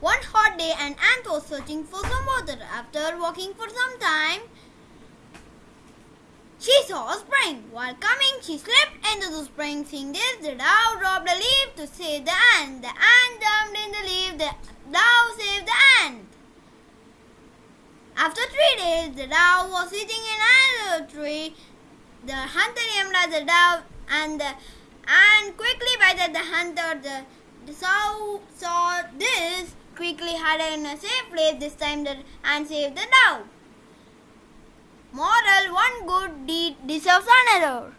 One hot day, an ant was searching for some water. After walking for some time, she saw a spring. While coming, she slipped into the spring. Seeing this, the dove dropped a leaf to save the ant. The ant jumped in the leaf. The dove saved the ant. After three days, the dove was sitting in another tree. The hunter aimed at the dove and the ant bited the hunter. The, the sow saw this, quickly hid in a safe place. This time, the ant saved the dove. Moral One good deed deserves another.